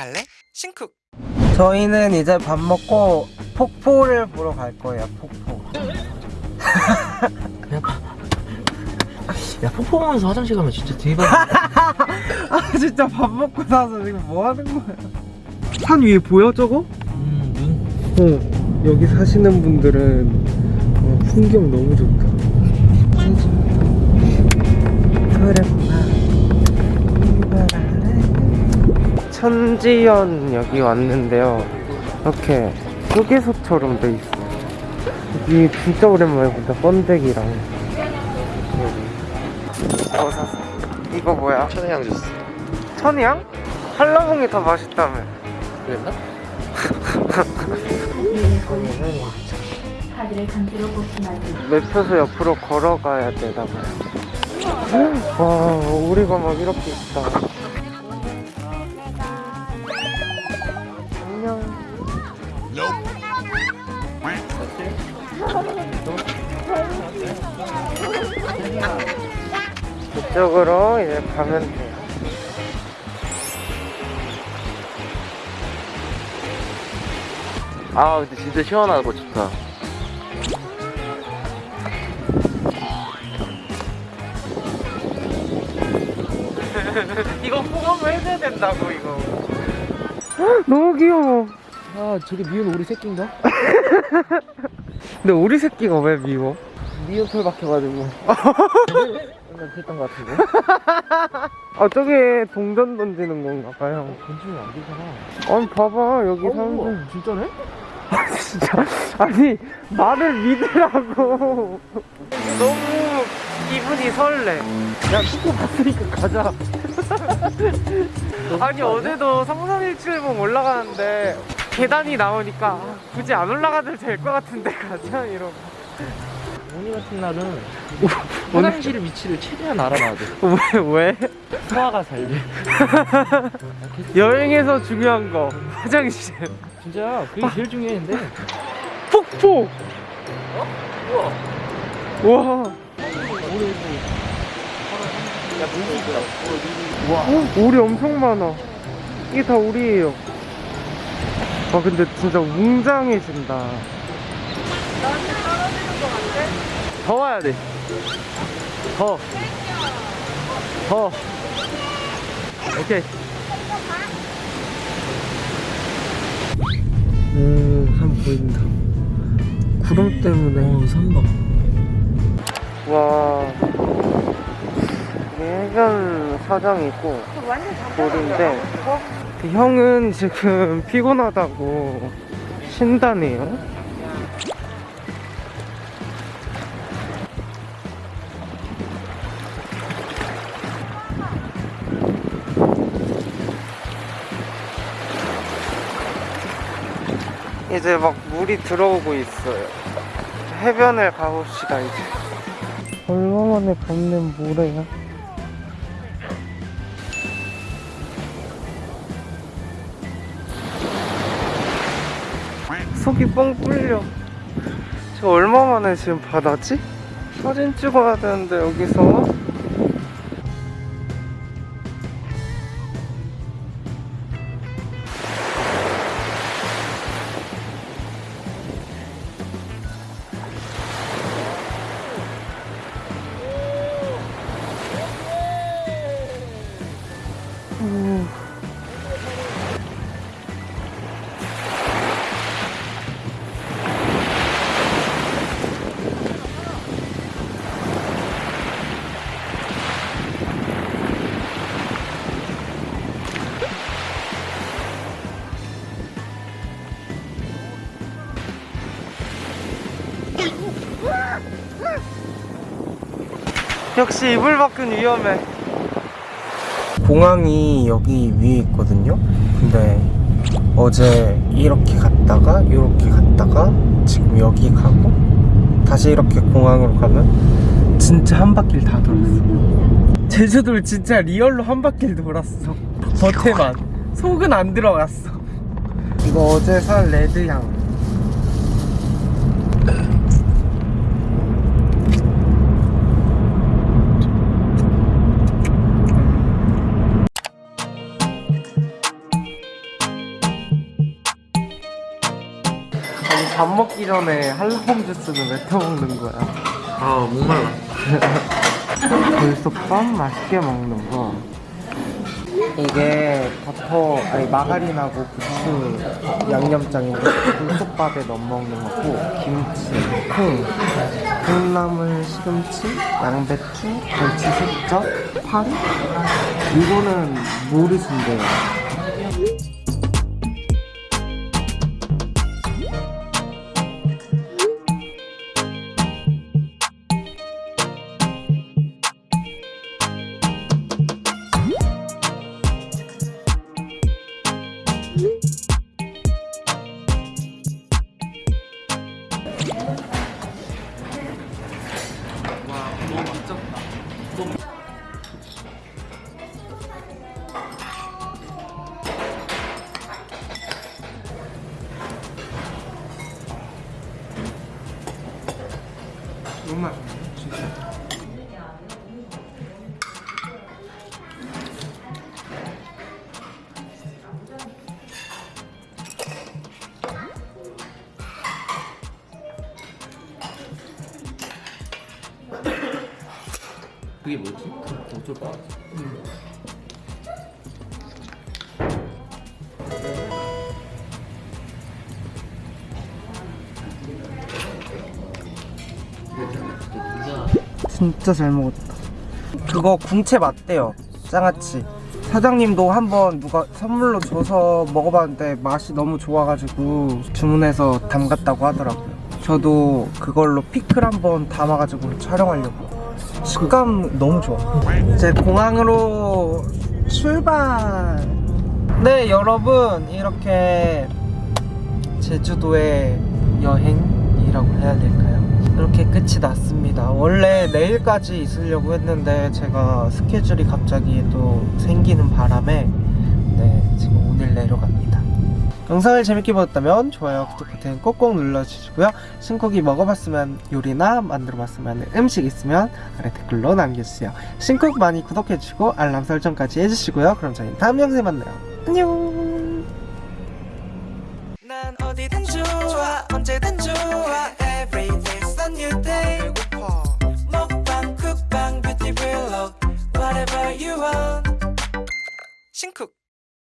갈래? 신쿡 저희는 이제 밥 먹고 폭포를 보러 갈 거예요. 폭포. 야 폭포 보면서 화장실 가면 진짜 대박이야 아 진짜 밥 먹고 나서 지금 뭐 하는 거야? 산 위에 보여 저거? 음, 어. 여기 사시는 분들은 어, 풍경 너무 좋다. 천지연 여기 왔는데요. 이렇게 휴게소처럼 돼 있어. 여기 진짜 오랜만에 본다. 번데기랑. 어 샀어. 이거 뭐야? 천혜향 주스 천이양? 한라봉이 더 맛있다며. 그랬나? 맵혀서 옆으로 걸어가야 되나 봐요. 와, 오리가 막 이렇게 있다. 이쪽으로 이제 가면 돼요. 아 근데 진짜 시원하고 좋다 이거 포함을 해줘야 된다고, 이거. 너무 귀여워. 아 저게 미운 오리 새끼인가? 근데 우리 새끼가 왜 미워? 미운 털 박혀가지고. 그랬던 것 같은데. 아, 저게 동전 던지는 건가 봐요. 건축이 안 되잖아. 아니, 봐봐, 여기 어, 사람들. 우와, 진짜네? 진짜. 아니 말을 믿으라고. 너무 기분이 설레. 야 축구 봤으니까 가자. 아니 어제도 3317봉 올라가는데 계단이 나오니까 아, 굳이 안 올라가도 될 것 같은데 가자 이러고 오늘 같은 날은 화장실 위치를 최대한 알아놔야 돼. 왜 왜? 소화가 잘 돼. 여행에서 중요한 거 화장실 진짜? 그게 제일 중요했는데. 폭포! 우와. 와. 야 물도 있다 와, 오리 엄청 많아. 이게 다 오리예요. 아, 근데 진짜 웅장해진다. 나한테 떨어지는 거 같아? 더 와야 돼. 더. 더. 오케이. 오, 산 보인다. 구름 때문에. 선박. 와. 이게 해변 사장이고, 돌인데, 그 형은 지금 피곤하다고 쉰다네요. 이제 막 물이 들어오고 있어요. 해변을 가봅시다, 이제. 얼마만에 밟는 모래야? 속이 뻥 뚫려. 저 얼마만에 지금 바다지? 사진 찍어야 되는데, 여기서. 역시 이불 밖은 위험해. 공항이 여기 위에 있거든요. 근데 어제 이렇게 갔다가 이렇게 갔다가 지금 여기 가고 다시 이렇게 공항으로 가면 진짜 한 바퀴를 다 돌았어. 제주도를 진짜 리얼로 한 바퀴를 돌았어. 겉에만 속은 안 들어갔어. 이거 어제 산 레드향. 밥 먹기 전에 한라봉 주스는 왜 터먹는 거야? 아 목말라 불소밥 맛있게 먹는 거. 이게 버터, 아니 마가린하고 부추 양념장인데 불소밥에 넣어 먹는 거고 김치, 콩, 콩나물, 시금치, 양배추, 멸치 숙적, 파리? 이거는 모르신대요. 너무 맛있네, 진짜. 그게 뭐지? 어쩔 것 같아 진짜 잘 먹었다. 그거 궁채 맞대요. 장아찌. 사장님도 한번 누가 선물로 줘서 먹어봤는데 맛이 너무 좋아가지고 주문해서 담갔다고 하더라고요. 저도 그걸로 피클 한번 담아가지고 촬영하려고. 식감 너무 좋아. 이제 공항으로 출발. 네, 여러분 이렇게 제주도의 여행이라고 해야 될까요? 이렇게 끝이 났습니다. 원래 내일까지 있으려고 했는데 제가 스케줄이 갑자기 또 생기는 바람에 네, 지금 오늘 내려갑니다. 영상을 재밌게 보셨다면 좋아요, 구독 버튼 꼭꼭 눌러주시고요. 신쿡이 먹어봤으면 요리나 만들어봤으면 음식 있으면 아래 댓글로 남겨주세요. 신쿡 많이 구독해주시고 알람 설정까지 해주시고요. 그럼 저희 다음 영상에 만나요. 안녕. 먹방